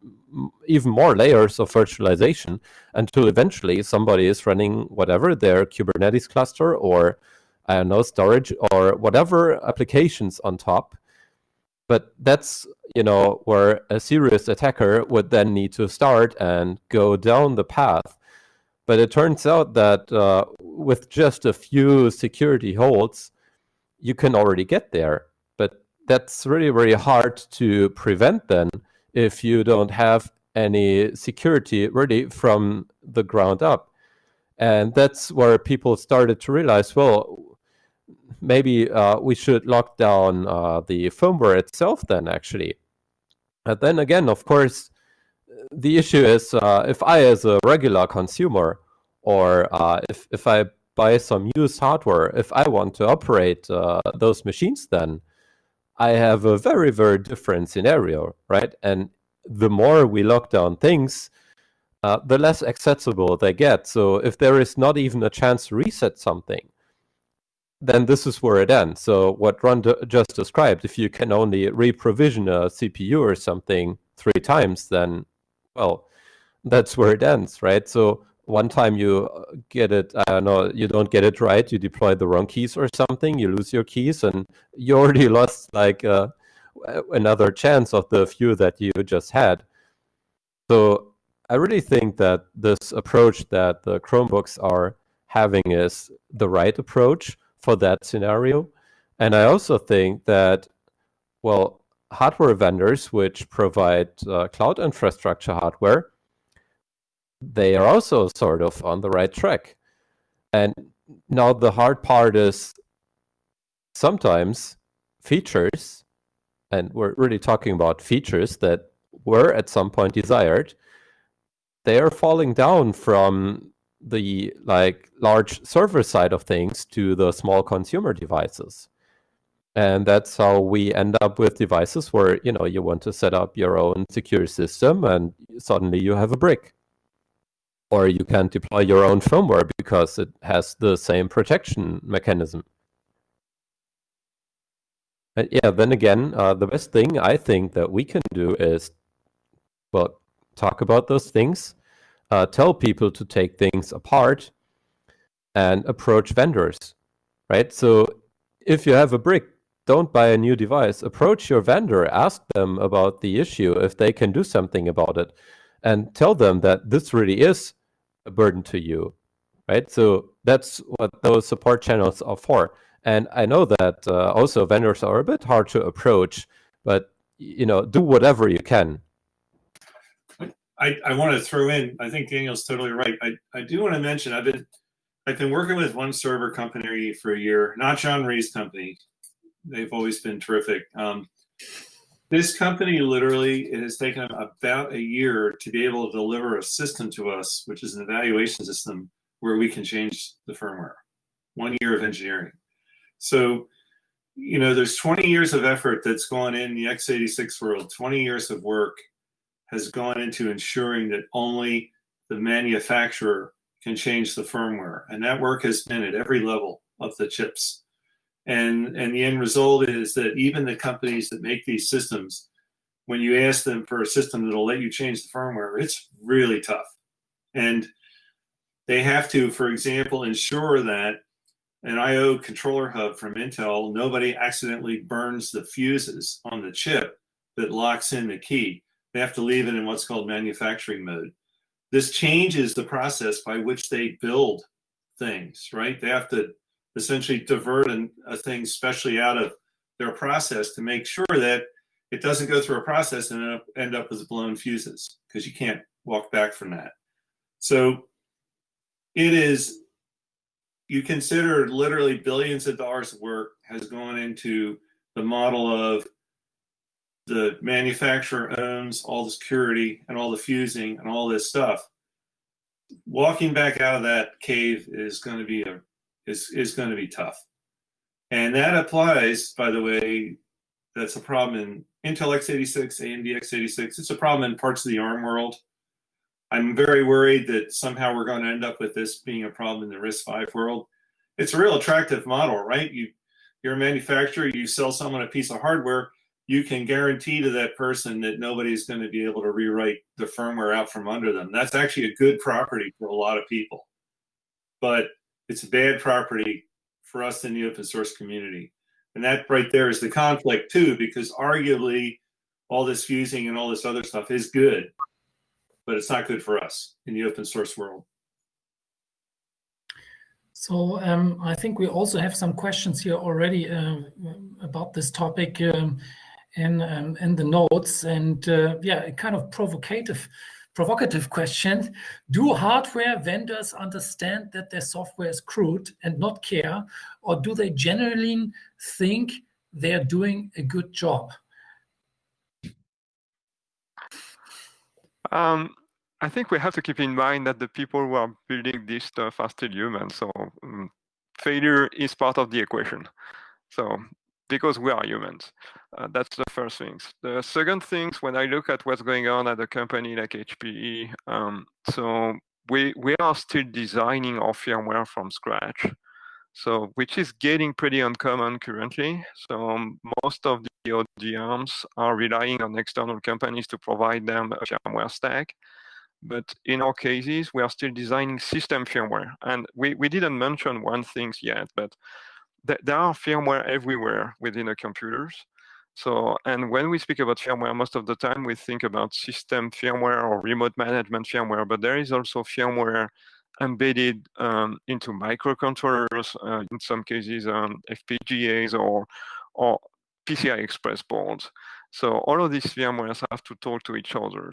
even more layers of virtualization until eventually somebody is running whatever their Kubernetes cluster or I don't know storage or whatever applications on top. But that's you know where a serious attacker would then need to start and go down the path. But it turns out that uh, with just a few security holds, you can already get there. But that's really very hard to prevent then if you don't have any security really from the ground up. And that's where people started to realize, well, maybe uh, we should lock down uh, the firmware itself then actually. And then again, of course, the issue is uh, if I as a regular consumer or uh, if, if I buy some used hardware, if I want to operate uh, those machines then, I have a very, very different scenario, right? And the more we lock down things, uh, the less accessible they get. So if there is not even a chance to reset something, then this is where it ends. So what Ron just described, if you can only reprovision a CPU or something three times, then, well, that's where it ends, right? So one time you uh, get it, I don't know, you don't get it right, you deploy the wrong keys or something, you lose your keys, and you already lost like uh, another chance of the few that you just had. So I really think that this approach that the Chromebooks are having is the right approach for that scenario. And I also think that, well, hardware vendors which provide uh, cloud infrastructure hardware they are also sort of on the right track. And now the hard part is sometimes features, and we're really talking about features that were at some point desired, they are falling down from the like large server side of things to the small consumer devices. And that's how we end up with devices where, you know, you want to set up your own secure system and suddenly you have a brick or you can deploy your own firmware because it has the same protection mechanism. And yeah, then again, uh, the best thing I think that we can do is, well, talk about those things, uh, tell people to take things apart, and approach vendors, right? So if you have a brick, don't buy a new device. Approach your vendor, ask them about the issue, if they can do something about it, and tell them that this really is a burden to you, right? So that's what those support channels are for. And I know that uh, also vendors are a bit hard to approach, but you know, do whatever you can. I, I want to throw in. I think Daniel's totally right. I, I do want to mention I've been I've been working with one server company for a year, not Jean-Marie's company. They've always been terrific. Um, this company literally it has taken about a year to be able to deliver a system to us, which is an evaluation system where we can change the firmware. One year of engineering. So, you know, there's 20 years of effort that's gone in the x86 world, 20 years of work has gone into ensuring that only the manufacturer can change the firmware. And that work has been at every level of the chips. And, and the end result is that even the companies that make these systems, when you ask them for a system that'll let you change the firmware, it's really tough. And they have to, for example, ensure that an IO controller hub from Intel, nobody accidentally burns the fuses on the chip that locks in the key. They have to leave it in what's called manufacturing mode. This changes the process by which they build things, right? They have to essentially divert an, a thing specially out of their process to make sure that it doesn't go through a process and end up, end up with blown fuses because you can't walk back from that. So it is, you consider literally billions of dollars of work has gone into the model of the manufacturer owns all the security and all the fusing and all this stuff. Walking back out of that cave is going to be a is is going to be tough, and that applies. By the way, that's a problem in Intel x86, AMD x86. It's a problem in parts of the ARM world. I'm very worried that somehow we're going to end up with this being a problem in the RISC-V world. It's a real attractive model, right? You, you're a manufacturer, you sell someone a piece of hardware, you can guarantee to that person that nobody's going to be able to rewrite the firmware out from under them. That's actually a good property for a lot of people. But it's a bad property for us in the open source community. And that right there is the conflict too, because arguably all this fusing and all this other stuff is good, but it's not good for us in the open source world. So um, I think we also have some questions here already uh, about this topic. Um, in um, in the notes, and uh, yeah, a kind of provocative provocative question. Do hardware vendors understand that their software is crude and not care? Or do they generally think they're doing a good job? Um, i think we have to keep in mind that the people who are building this stuff are still human. So um, failure is part of the equation. So because we are humans. Uh, that's the first things. The second things, when I look at what's going on at a company like HPE, um, so we we are still designing our firmware from scratch. So which is getting pretty uncommon currently. So um, most of the ODMs are relying on external companies to provide them a firmware stack. But in our cases, we are still designing system firmware. And we, we didn't mention one thing yet, but th there are firmware everywhere within the computers. So, and when we speak about firmware, most of the time we think about system firmware or remote management firmware, but there is also firmware embedded um, into microcontrollers, uh, in some cases um, FPGAs or, or PCI Express boards. So all of these firmwares have to talk to each other.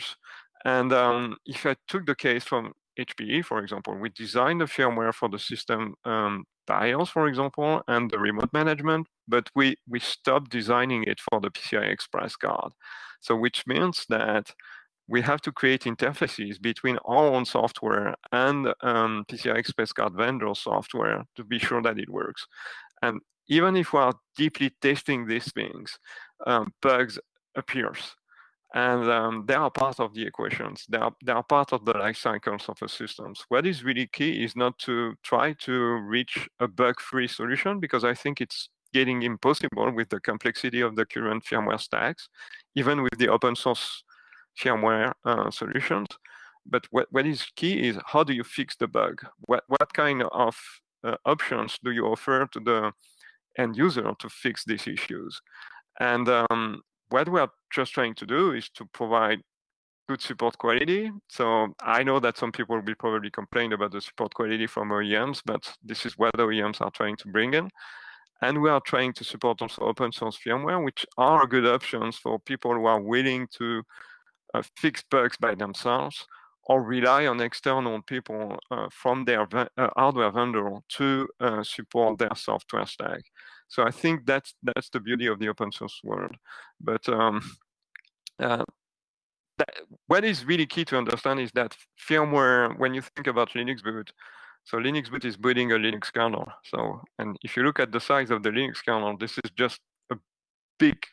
And um, if I took the case from HPE, for example, we designed the firmware for the system BIOS, for example, and the remote management, but we, we stopped designing it for the PCI Express card. So which means that we have to create interfaces between our own software and um, PCI Express card vendor software to be sure that it works. And even if we are deeply testing these things, um, bugs appears. And um, they are part of the equations. They are, they are part of the life cycles of a systems. What is really key is not to try to reach a bug-free solution because I think it's getting impossible with the complexity of the current firmware stacks, even with the open source firmware uh, solutions. But what, what is key is how do you fix the bug? What, what kind of uh, options do you offer to the end user to fix these issues? And um, what we are just trying to do is to provide good support quality. So I know that some people will probably complain about the support quality from OEMs, but this is what OEMs are trying to bring in. And we are trying to support also open source firmware, which are good options for people who are willing to uh, fix bugs by themselves or rely on external people uh, from their uh, hardware vendor to uh, support their software stack. So I think that's that's the beauty of the open source world. But um, uh, that, what is really key to understand is that firmware, when you think about LinuxBoot, so LinuxBoot is booting a Linux kernel. So, and if you look at the size of the Linux kernel, this is just a big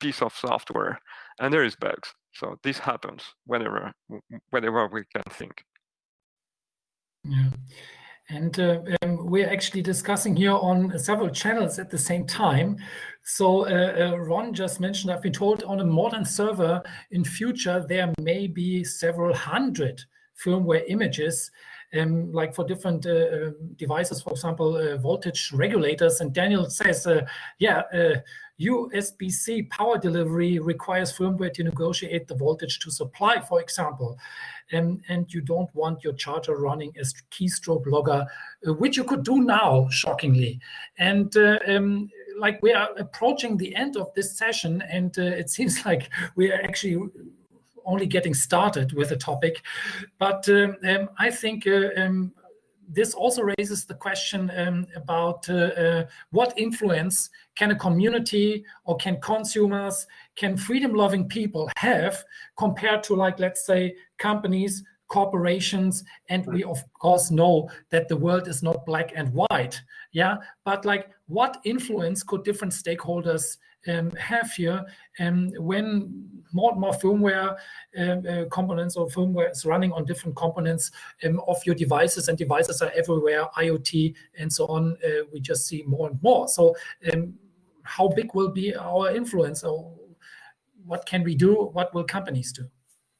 piece of software, and there is bugs. So this happens whenever, whenever we can think. Yeah. And uh, um, we're actually discussing here on several channels at the same time. So uh, uh, Ron just mentioned, I've been told on a modern server in future, there may be several hundred firmware images um, like for different uh, um, devices, for example, uh, voltage regulators. And Daniel says, uh, yeah, USB-C power delivery requires firmware to negotiate the voltage to supply, for example. Um, and you don't want your charger running as keystroke logger, which you could do now, shockingly. And uh, um, like we are approaching the end of this session, and uh, it seems like we are actually only getting started with the topic. But um, um I think uh, um, this also raises the question um, about uh, uh, what influence can a community or can consumers, can freedom-loving people have compared to like, let's say, companies, corporations, and we of course know that the world is not black and white, yeah? But like, what influence could different stakeholders have here um, when more and more firmware um, uh, components or firmware is running on different components um, of your devices and devices are everywhere, IoT and so on, uh, we just see more and more. So um, how big will be our influence or what can we do? What will companies do?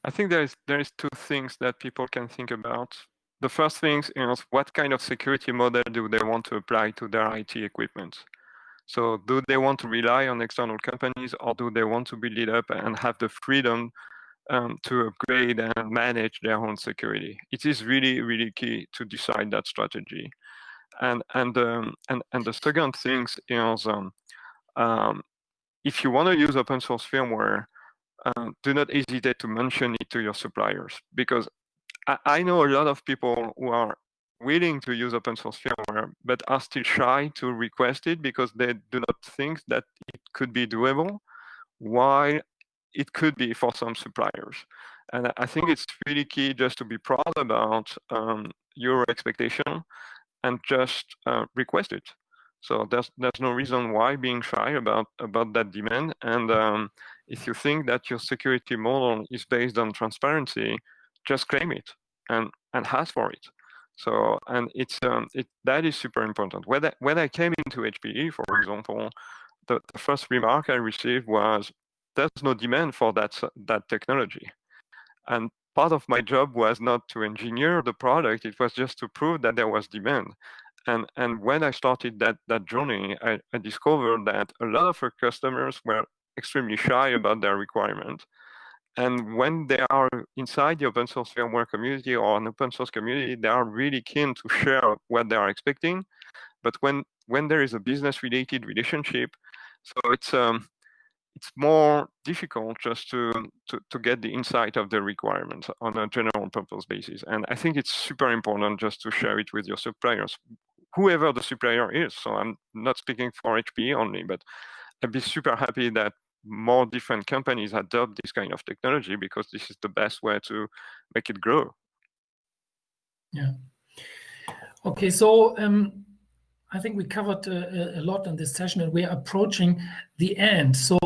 I think there is there is two things that people can think about. The first thing is what kind of security model do they want to apply to their IT equipment? So do they want to rely on external companies or do they want to build it up and have the freedom um, to upgrade and manage their own security? It is really, really key to decide that strategy. And and um, and and the second thing is um, um, if you want to use open source firmware, um, do not hesitate to mention it to your suppliers because I, I know a lot of people who are willing to use open source firmware, but are still shy to request it because they do not think that it could be doable, while it could be for some suppliers. And I think it's really key just to be proud about um, your expectation and just uh, request it. So there's there's no reason why being shy about about that demand. And um, if you think that your security model is based on transparency, just claim it and and ask for it. So, and it's um, it that is super important. When I, when I came into HPE, for example, the, the first remark I received was, "There's no demand for that that technology," and part of my job was not to engineer the product; it was just to prove that there was demand. And and when I started that that journey, I, I discovered that a lot of our customers were extremely shy about their requirement and when they are inside the open source firmware community or an open source community, they are really keen to share what they are expecting. But when when there is a business related relationship, so it's um, it's more difficult just to, to, to get the insight of the requirements on a general purpose basis. And I think it's super important just to share it with your suppliers, whoever the supplier is. So I'm not speaking for HPE only, but I'd be super happy that more different companies adopt this kind of technology because this is the best way to make it grow. Yeah. Okay, so um, I think we covered uh, a lot in this session and we're approaching the end. So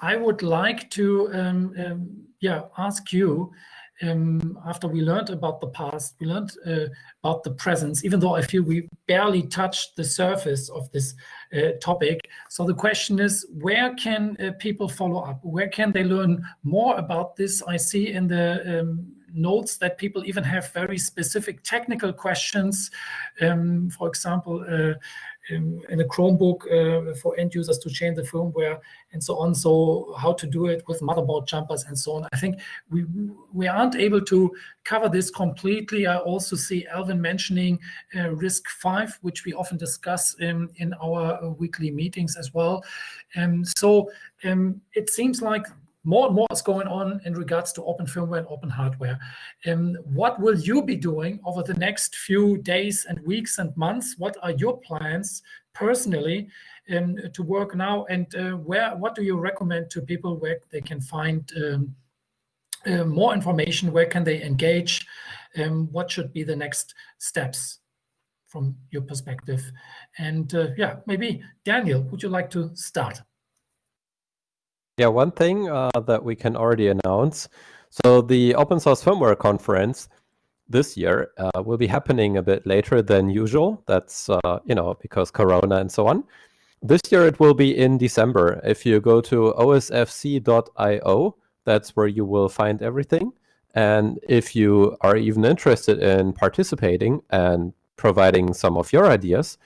I would like to um, um, yeah, ask you um, after we learned about the past, we learned uh, about the presence, even though I feel we barely touched the surface of this uh, topic. So the question is, where can uh, people follow up? Where can they learn more about this? I see in the um, notes that people even have very specific technical questions. Um, for example, uh, in, a Chromebook uh, for end users to change the firmware and so on. So how to do it with motherboard jumpers and so on. I think we we aren't able to cover this completely. I also see Alvin mentioning uh, RISC-V, which we often discuss in, in our uh, weekly meetings as well. Um, so um, it seems like more and more is going on in regards to open firmware and open hardware. Um, what will you be doing over the next few days and weeks and months? What are your plans personally um, to work now? And uh, where what do you recommend to people where they can find um, uh, more information? Where can they engage? Um, what should be the next steps from your perspective? And uh, yeah, maybe Daniel, would you like to start? Yeah, one thing uh, that we can already announce. So the open source firmware conference this year uh, will be happening a bit later than usual. That's, uh, you know, because Corona and so on. This year it will be in December. If you go to osfc.io, that's where you will find everything. And if you are even interested in participating and providing some of your ideas,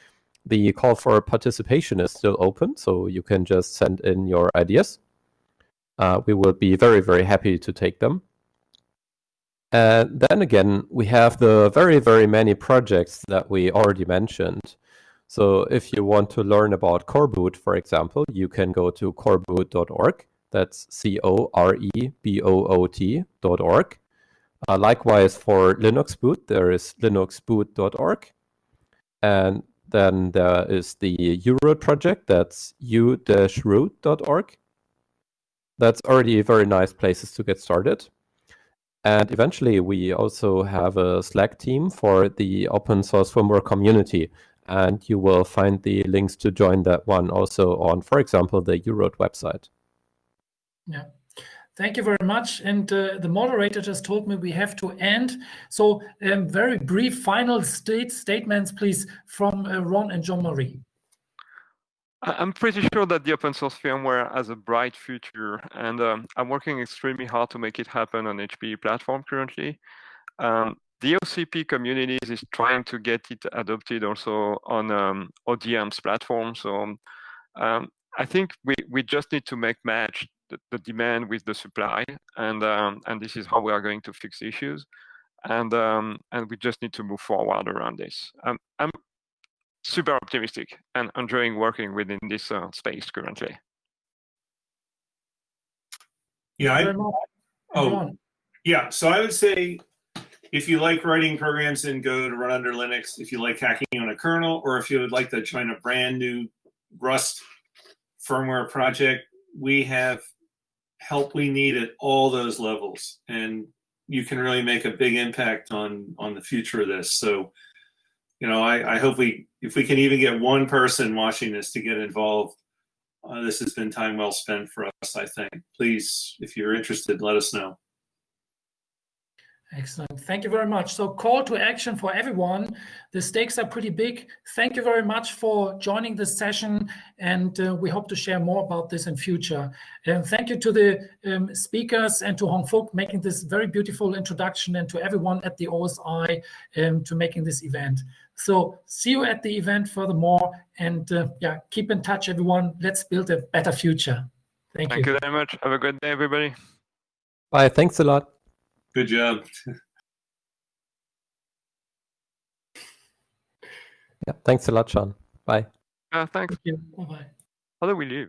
the call for participation is still open. So you can just send in your ideas uh, we will be very, very happy to take them. And then again, we have the very, very many projects that we already mentioned. So if you want to learn about coreboot, for example, you can go to coreboot.org. That's C-O-R-E-B-O-O-T.org. Uh, likewise, for LinuxBoot, there is linuxboot.org. And then there is the u-root project, that's u-root.org that's already very nice places to get started. And eventually, we also have a Slack team for the open source firmware community. And you will find the links to join that one also on, for example, the u-root website. Yeah. Thank you very much. And uh, the moderator just told me we have to end. So um, very brief final state statements, please, from uh, Ron and Jean-Marie. I'm pretty sure that the open source firmware has a bright future, and um, I'm working extremely hard to make it happen on HPE platform currently. Um, the OCP community is trying to get it adopted also on um, ODM's platform. So um, I think we, we just need to make match the, the demand with the supply, and um, and this is how we are going to fix issues. And um, and we just need to move forward around this. I'm super optimistic and enjoying working within this uh, space currently. Yeah. I, oh, yeah. So I would say if you like writing programs in Go to run under Linux, if you like hacking on a kernel, or if you would like to join a brand new Rust firmware project, we have help we need at all those levels. And you can really make a big impact on on the future of this. So you know, I, I hope we, if we can even get one person watching this to get involved, uh, this has been time well spent for us, I think. Please, if you're interested, let us know. Excellent. Thank you very much. So call to action for everyone. The stakes are pretty big. Thank you very much for joining this session. And uh, we hope to share more about this in future. And thank you to the um, speakers and to Hong Phuc making this very beautiful introduction and to everyone at the OSI um, to making this event. So see you at the event furthermore. And uh, yeah, keep in touch, everyone. Let's build a better future. Thank, you. Thank you. you very much. Have a good day, everybody. Bye. Thanks a lot. Good job. yeah. Thanks a lot, Sean. Bye. Uh, thanks. Thank you. Bye-bye. How do we leave?